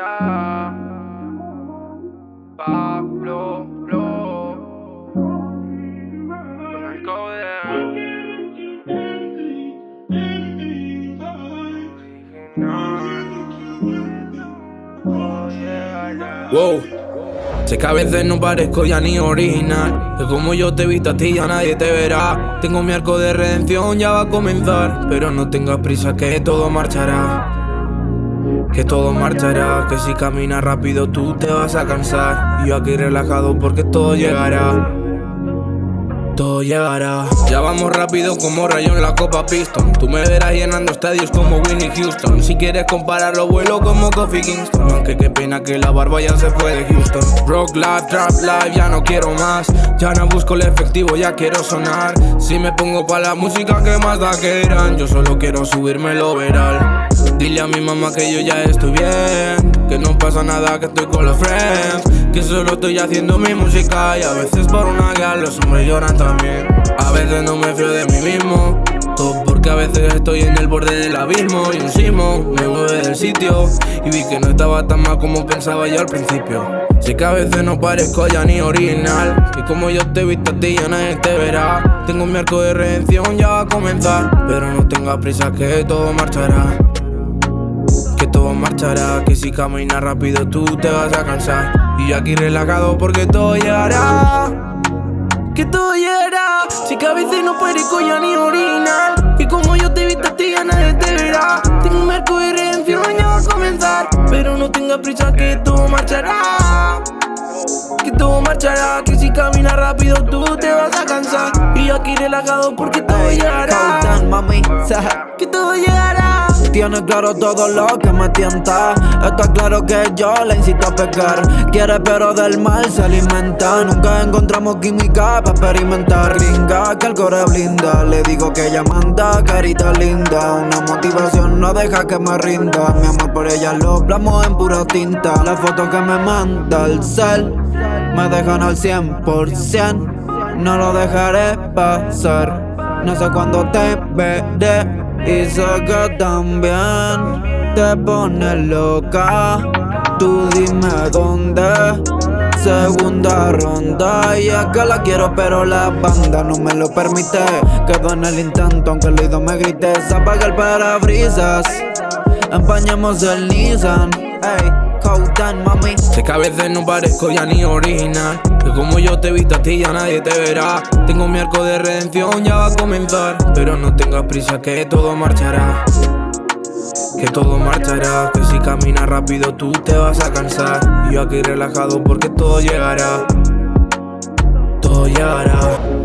ya. Pablo, el Wow. Sé que a veces no parezco ya ni original Que como yo te he visto a ti ya nadie te verá Tengo mi arco de redención, ya va a comenzar Pero no tengas prisa que todo marchará que todo marchará, que si caminas rápido tú te vas a cansar Y yo aquí relajado porque todo llegará todo llegará. Ya vamos rápido como rayo en la Copa Piston. Tú me verás llenando estadios como Winnie Houston. Si quieres compararlo, vuelo como Kofi Kingston. Aunque qué pena que la barba ya se fue de Houston. Rock life, trap life, ya no quiero más. Ya no busco el efectivo, ya quiero sonar. Si me pongo pa' la música, que más da que eran. Yo solo quiero subirme el overall. Dile a mi mamá que yo ya estoy bien Que no pasa nada, que estoy con los friends Que solo estoy haciendo mi música Y a veces por una guía los hombres lloran también. A veces no me fío de mí mismo Todo porque a veces estoy en el borde del abismo Y un sismo me mueve del sitio Y vi que no estaba tan mal como pensaba yo al principio. Sé que a veces no parezco ya ni original Y como yo te he visto a ti ya nadie te verá. Tengo mi arco de redención, ya a comenzar Pero no tengas prisa que todo marchará todo marchará Que si caminas rápido tú te vas a cansar. Y yo aquí relajado porque todo llegará Que todo llegará Si que a veces no parezco ya ni original Y como yo te he visto a ti ya nadie te verá. Tengo un arco de redención ya va a comenzar Pero no tengas prisa que todo marchará. Que todo marchará, que si caminas rápido tú te vas a cansar. Y yo aquí relajado porque todo llegará Que todo llegará tiene claro todo lo que me tienta. Está claro que yo la incito a pecar. Quiere pero del mal se alimenta. Nunca encontramos química para experimentar. Ringa que el core blinda. Le digo que ella manda, carita linda. Una motivación no deja que me rinda. Mi amor por ella lo plasmo en pura tinta. Las fotos que me manda el cel Me dejan al 100% No lo dejaré pasar. No sé cuándo te veré y sé que también te pone loca. Tú dime dónde Segunda ronda. Y es que la quiero pero la banda no me lo permite. Quedo en el intento aunque el oído me grite. Se apaga el parabrisas Empañemos el Nissan Ey Sé que a veces no parezco ya ni original. Que como yo te he visto a ti ya nadie te verá. Tengo mi arco de redención, ya va a comenzar. Pero no tengas prisa que todo marchará. Que todo marchará, que si caminas rápido tú te vas a cansar. Y yo aquí relajado porque todo llegará. Todo llegará